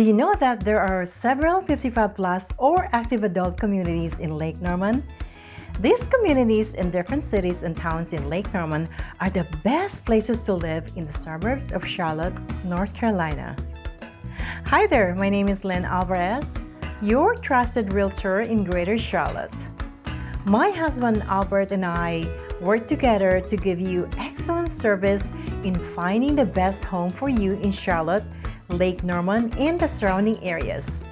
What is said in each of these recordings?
Do you know that there are several 55 plus or active adult communities in Lake Norman? These communities in different cities and towns in Lake Norman are the best places to live in the suburbs of Charlotte, North Carolina. Hi there, my name is Lynn Alvarez, your trusted realtor in Greater Charlotte. My husband Albert and I work together to give you excellent service in finding the best home for you in Charlotte, Lake Norman, and the surrounding areas.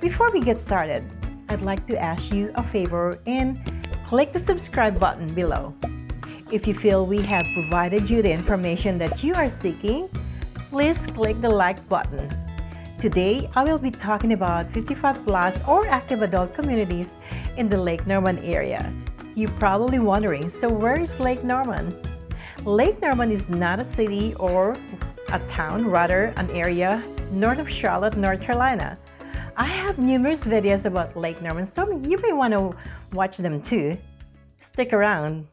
Before we get started, I'd like to ask you a favor and click the subscribe button below. If you feel we have provided you the information that you are seeking, please click the like button. Today, I will be talking about 55 plus or active adult communities in the Lake Norman area. You're probably wondering, so where is Lake Norman? Lake Norman is not a city or a town, rather an area north of Charlotte, North Carolina. I have numerous videos about Lake Norman, so you may want to watch them too. Stick around.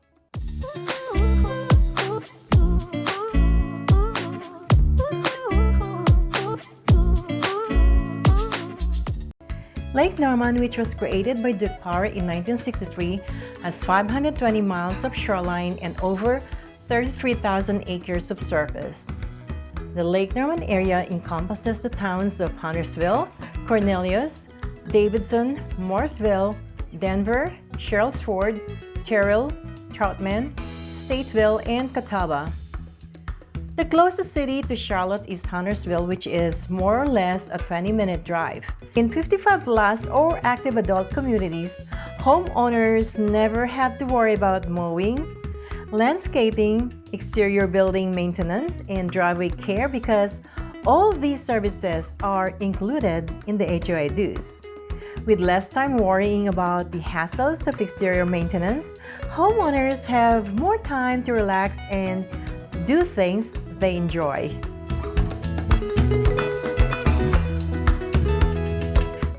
Lake Norman, which was created by Duke Power in 1963, has 520 miles of shoreline and over 33,000 acres of surface. The Lake Norman area encompasses the towns of Huntersville, Cornelius, Davidson, Mooresville, Denver, Sherrills Ford, Terrell, Troutman, Statesville, and Catawba. The closest city to Charlotte is Huntersville, which is more or less a 20-minute drive. In 55 plus or active adult communities, homeowners never have to worry about mowing, landscaping, exterior building maintenance, and driveway care because all these services are included in the HOA dues. With less time worrying about the hassles of exterior maintenance, homeowners have more time to relax and do things they enjoy.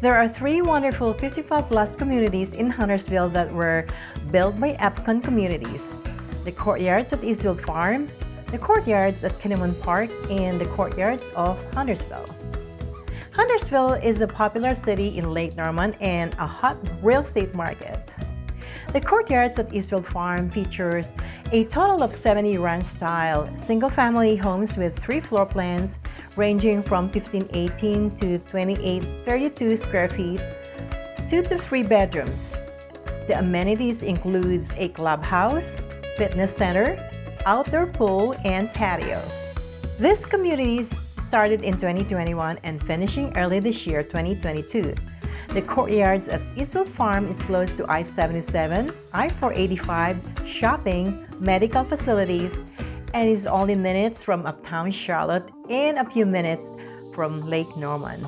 There are three wonderful 55 plus communities in Huntersville that were built by Epcon Communities. The courtyards at Eastfield Farm, the courtyards at Kinnamon Park, and the courtyards of Huntersville. Huntersville is a popular city in Lake Norman and a hot real estate market. The courtyards at Eastfield Farm features a total of 70 ranch-style single-family homes with three floor plans ranging from 1518 to 2832 square feet, two to three bedrooms. The amenities includes a clubhouse, fitness center, outdoor pool, and patio. This community started in 2021 and finishing early this year, 2022. The courtyards at Eastfield Farm is close to I-77, I-485, shopping, medical facilities, and is only minutes from uptown Charlotte and a few minutes from Lake Norman.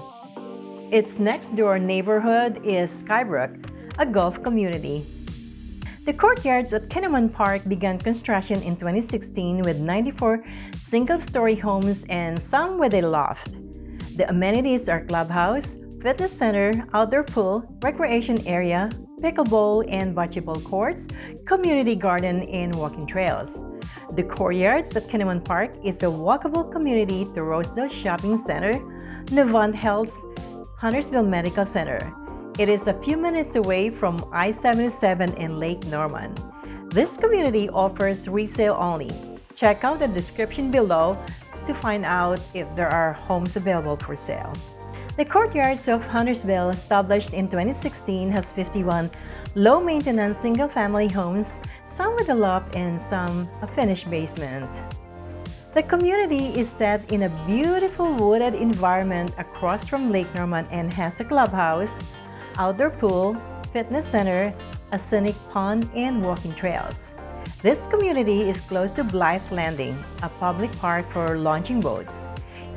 Its next door neighborhood is Skybrook, a golf community. The courtyards at Kinnamon Park began construction in 2016 with 94 single-story homes and some with a loft. The amenities are clubhouse, fitness center, outdoor pool, recreation area, pickleball and bocce ball courts, community garden, and walking trails. The courtyards at Kinnamon Park is a walkable community to Rosedale Shopping Center, Novant Health, Huntersville Medical Center. It is a few minutes away from I-77 in Lake Norman. This community offers resale only. Check out the description below to find out if there are homes available for sale. The courtyards of Huntersville, established in 2016, has 51 low-maintenance single-family homes, some with a loft and some a finished basement. The community is set in a beautiful wooded environment across from Lake Norman and has a clubhouse, outdoor pool, fitness center, a scenic pond, and walking trails. This community is close to Blythe Landing, a public park for launching boats.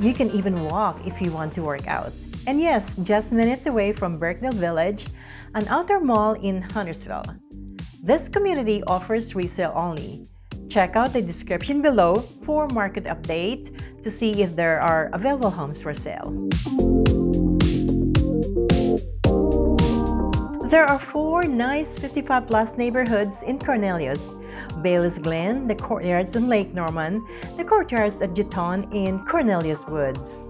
You can even walk if you want to work out. And yes, just minutes away from Birkdale Village, an outdoor mall in Huntersville. This community offers resale only. Check out the description below for market update to see if there are available homes for sale. There are four nice 55 plus neighborhoods in Cornelius. Bailey's Glen, the courtyards in Lake Norman, the courtyards at Jetton, and Cornelius Woods.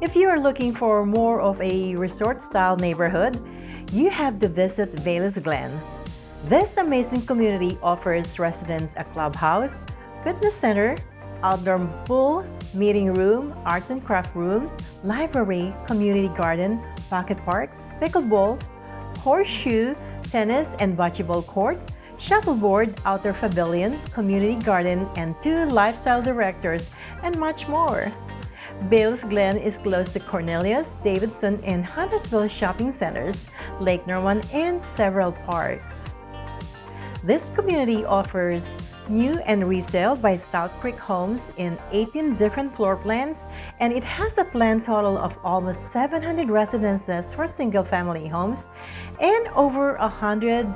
If you are looking for more of a resort-style neighborhood, you have to visit Bailey's Glen. This amazing community offers residents a clubhouse, fitness center, outdoor pool, meeting room, arts and craft room, library, community garden, pocket parks, pickleball, horseshoe, tennis and bocce ball court, shuffleboard, outdoor pavilion, community garden, and two lifestyle directors, and much more. Bailey's Glen is close to Cornelius, Davidson, and Huntersville shopping centers, Lake Norman, and several parks. This community offers new and resale by South Creek Homes in 18 different floor plans, and it has a planned total of almost 700 residences for single-family homes and over 100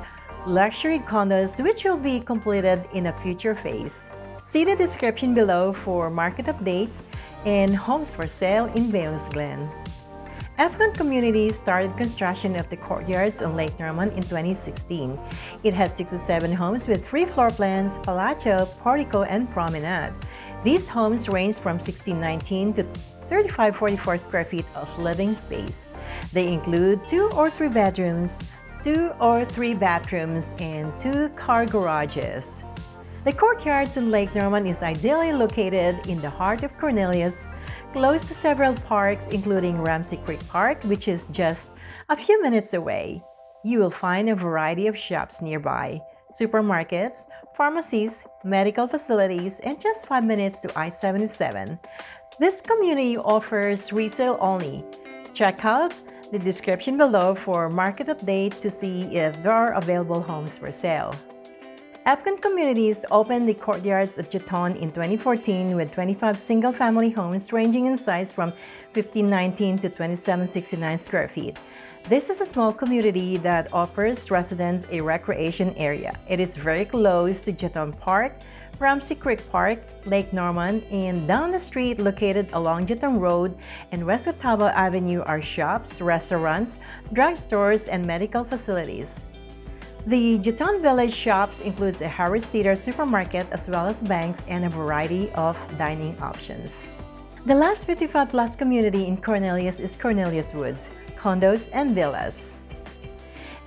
luxury condos which will be completed in a future phase. See the description below for market updates and homes for sale in Bailey's Glen. Epcon Community started construction of the courtyards on Lake Norman in 2016. It has 67 homes with three floor plans, palatial, portico, and promenade. These homes range from 1619 to 3544 square feet of living space. They include two or three bedrooms, two or three bathrooms, and two car garages. The courtyards in Lake Norman is ideally located in the heart of Cornelius, close to several parks including Ramsey Creek Park, which is just a few minutes away. You will find a variety of shops nearby, supermarkets, pharmacies, medical facilities, and just 5 minutes to I-77. This community offers resale only. Check out the description below for market update to see if there are available homes for sale. Epcon Communities opened the courtyards at Jetton in 2014 with 25 single-family homes ranging in size from 1519 to 2769 square feet. This is a small community that offers residents a recreation area. It is very close to Jetton Park, Ramsey Creek Park, Lake Norman, and down the street located along Jetton Road and West Catawba Avenue are shops, restaurants, drugstores, and medical facilities. The Jetton Village shops includes a Harris Teeter supermarket as well as banks and a variety of dining options. The last 55 plus community in Cornelius is Cornelius Woods, condos and villas.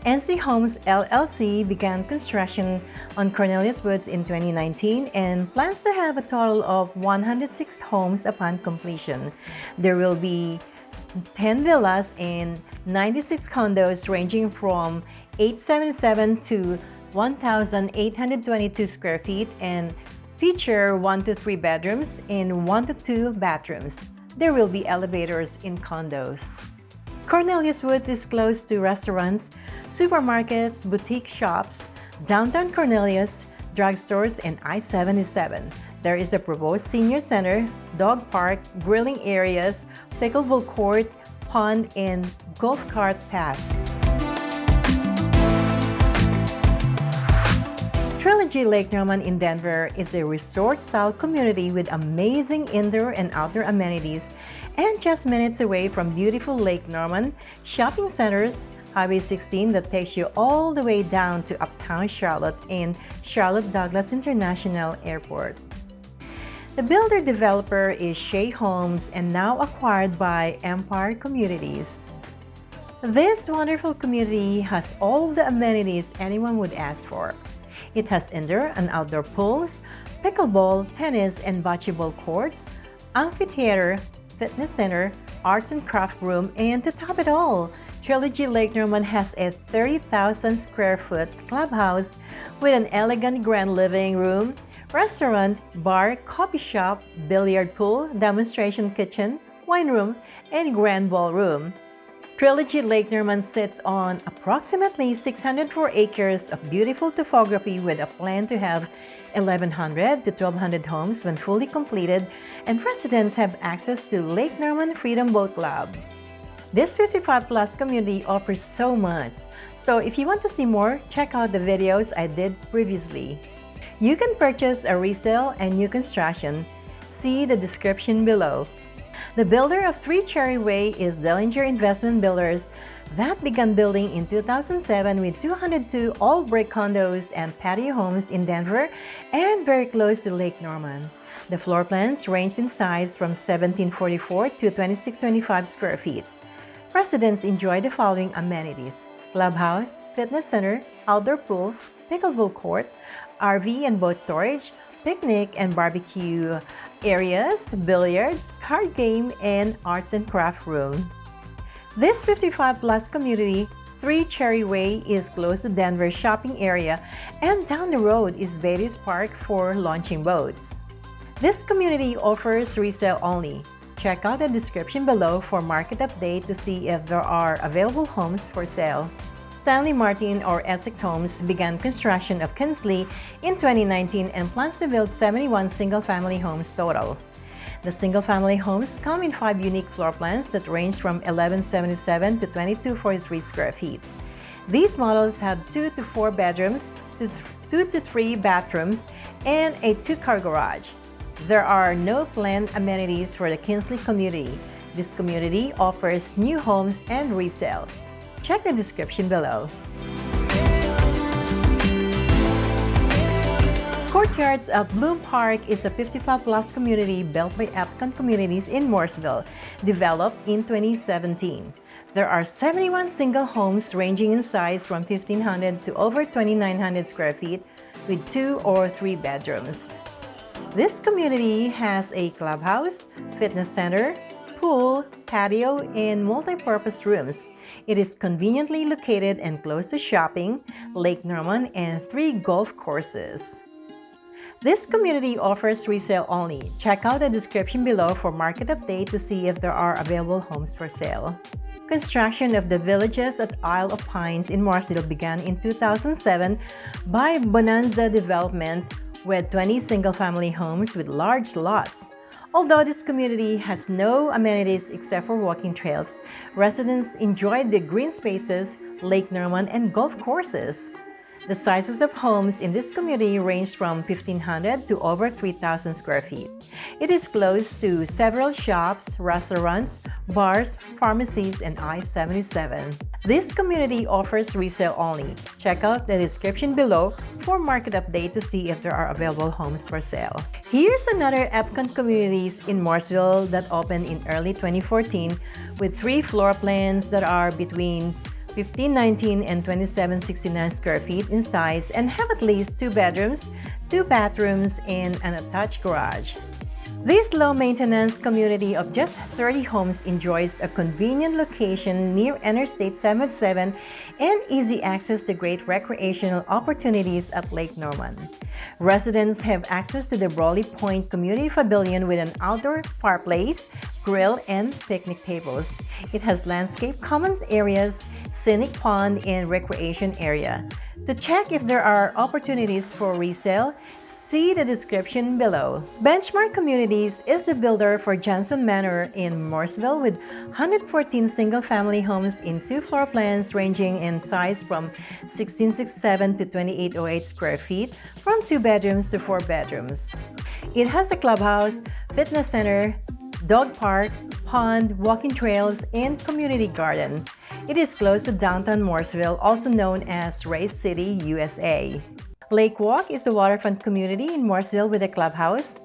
NC Homes LLC began construction on Cornelius Woods in 2019 and plans to have a total of 106 homes upon completion. There will be 10 villas and 96 condos ranging from 877 to 1,822 square feet and feature 1 to 3 bedrooms and 1 to 2 bathrooms. There will be elevators in condos. Cornelius Woods is close to restaurants, supermarkets, boutique shops, downtown Cornelius, drugstores, and I-77. There is a proposed senior center, dog park, grilling areas, pickleball court, pond, and golf cart paths. Trilogy Lake Norman in Denver is a resort-style community with amazing indoor and outdoor amenities and just minutes away from beautiful Lake Norman, shopping centers, Highway 16 that takes you all the way down to Uptown Charlotte and Charlotte Douglas International Airport. The builder-developer is Shea Homes and now acquired by Empire Communities. This wonderful community has all the amenities anyone would ask for. It has indoor and outdoor pools, pickleball, tennis, and bocce ball courts, amphitheater, fitness center, arts and craft room, and to top it all, Trilogy Lake Norman has a 30,000 square foot clubhouse with an elegant grand living room, restaurant, bar, coffee shop, billiard pool, demonstration kitchen, wine room, and grand ballroom. Trilogy Lake Norman sits on approximately 604 acres of beautiful topography with a plan to have 1,100 to 1,200 homes when fully completed, and residents have access to Lake Norman Freedom Boat Club. This 55 plus community offers so much, so if you want to see more, check out the videos I did previously. You can purchase a resale and new construction. See the description below. The builder of Three Cherry Way is Dellinger Investment Builders that began building in 2007 with 202 all-brick condos and patio homes in Denver and very close to Lake Norman. The floor plans range in size from 1744 to 2625 square feet. Residents enjoy the following amenities. Clubhouse, fitness center, outdoor pool, pickleball court, RV and boat storage, picnic and barbecue areas, billiards, card game, and arts and craft room. This 55 plus community 3 Cherry Way is close to Denver shopping area and down the road is Beatty's Park for launching boats. This community offers resale only. Check out the description below for market update to see if there are available homes for sale. Stanley Martin or Essex Homes began construction of Kinsley in 2019 and plans to build 71 single-family homes total. The single-family homes come in five unique floor plans that range from 1177 to 2243 square feet. These models have two to four bedrooms, two to three bathrooms, and a two-car garage. There are no planned amenities for the Kinsley community. This community offers new homes and resale. Check the description below. Courtyards of Bloom Park is a 55-plus community built by Epcon Communities in Mooresville, developed in 2017. There are 71 single homes ranging in size from 1,500 to over 2,900 square feet with two or three bedrooms. This community has a clubhouse, fitness center, pool, patio, and multi-purpose rooms. It is conveniently located and close to shopping, Lake Norman, and three golf courses. This community offers resale only. Check out the description below for market update to see if there are available homes for sale. Construction of the villages at Isle of Pines in Mooresville began in 2007 by Bonanza Development with 20 single-family homes with large lots. Although this community has no amenities except for walking trails, residents enjoy the green spaces, Lake Norman, and golf courses. The sizes of homes in this community range from 1,500 to over 3,000 square feet. It is close to several shops, restaurants, bars, pharmacies, and I-77. This community offers resale only. Check out the description below for market update to see if there are available homes for sale. Here's another Epcon Communities in Mooresville that opened in early 2014 with three floor plans that are between 1519 and 2769 square feet in size and have at least two bedrooms, two bathrooms, and an attached garage. This low-maintenance community of just 30 homes enjoys a convenient location near Interstate 77 and easy access to great recreational opportunities at Lake Norman. Residents have access to the Brawley Point Community Pavilion with an outdoor fireplace, grill, and picnic tables. It has landscape common areas, scenic pond, and recreation area. To check if there are opportunities for resale, see the description below. Benchmark Communities is the builder for Johnson Manor in Mooresville with 114 single-family homes in two floor plans ranging in size from 1667 to 2808 square feet, from two bedrooms to four bedrooms. It has a clubhouse, fitness center, dog park, pond, walking trails, and community garden. It is close to downtown Mooresville, also known as Race City, USA. Lake Walk is a waterfront community in Mooresville with a clubhouse,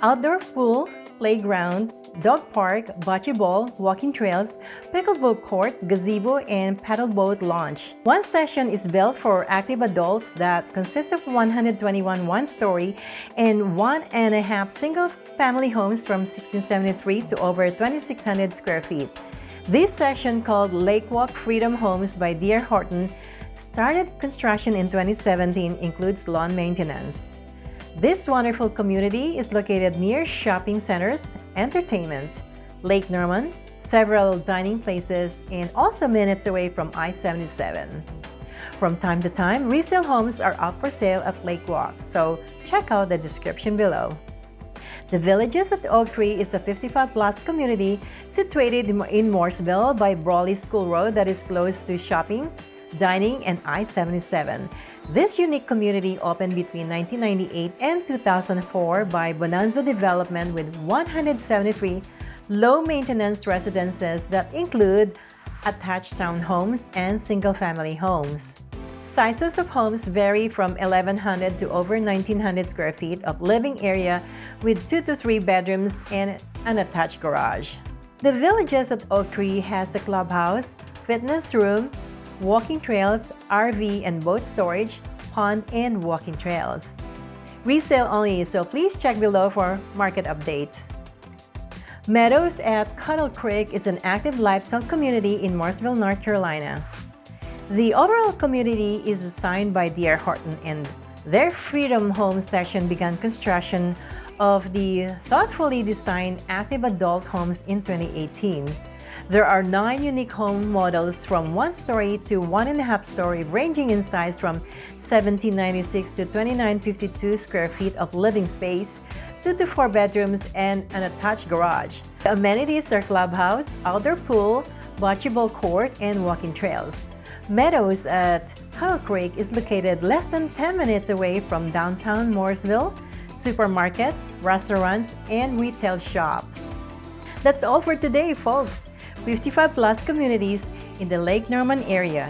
outdoor pool, playground, dog park, bocce ball, walking trails, pickleball courts, gazebo, and paddle boat launch. One section is built for active adults that consists of 121 one-story and one and a half single-family homes from 1673 to over 2,600 square feet. This section called Lakewalk Freedom Homes by D.R. Horton started construction in 2017 includes lawn maintenance. This wonderful community is located near shopping centers, entertainment, Lake Norman, several dining places, and also minutes away from I-77. From time to time, resale homes are up for sale at Lake Walk, so check out the description below. The Villages at Oak Tree is a 55-plus community situated in Mooresville by Brawley School Road that is close to shopping, dining, and I-77. This unique community opened between 1998 and 2004 by Bonanza Development with 173 low-maintenance residences that include attached townhomes and single-family homes. Sizes of homes vary from 1,100 to over 1,900 square feet of living area with 2 to 3 bedrooms and an attached garage. The Villages at Oak Tree has a clubhouse, fitness room, walking trails, RV and boat storage, pond and walking trails. Resale only, so please check below for market update. Meadows at Coddle Creek is an active lifestyle community in Mooresville, North Carolina. The overall community is assigned by D.R. Horton and their Freedom Home section began construction of the thoughtfully designed active adult homes in 2018. There are nine unique home models from one story to one and a half story, ranging in size from 1796 to 2952 square feet of living space, two to four bedrooms, and an attached garage. The amenities are clubhouse, outdoor pool, bocce ball court, and walking trails. Meadows at Coddle Creek is located less than 10 minutes away from downtown Mooresville, supermarkets, restaurants, and retail shops. That's all for today, folks. 55 plus communities in the Lake Norman area.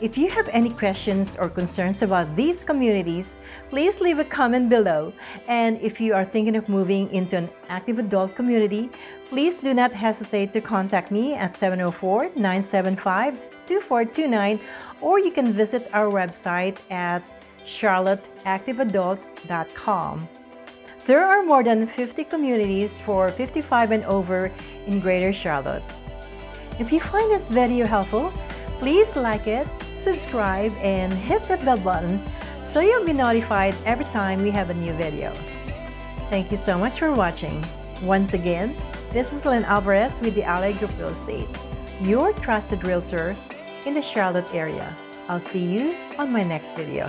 If you have any questions or concerns about these communities, please leave a comment below. And if you are thinking of moving into an active adult community, please do not hesitate to contact me at 704 975 2429 or you can visit our website at charlotteactiveadults.com. There are more than 50 communities for 55 and over in Greater Charlotte. If you find this video helpful, please like it, subscribe, and hit that bell button so you'll be notified every time we have a new video. Thank you so much for watching. Once again, this is Lynn Alvarez with the Ally Group Real Estate, your trusted realtor in the Charlotte area. I'll see you on my next video.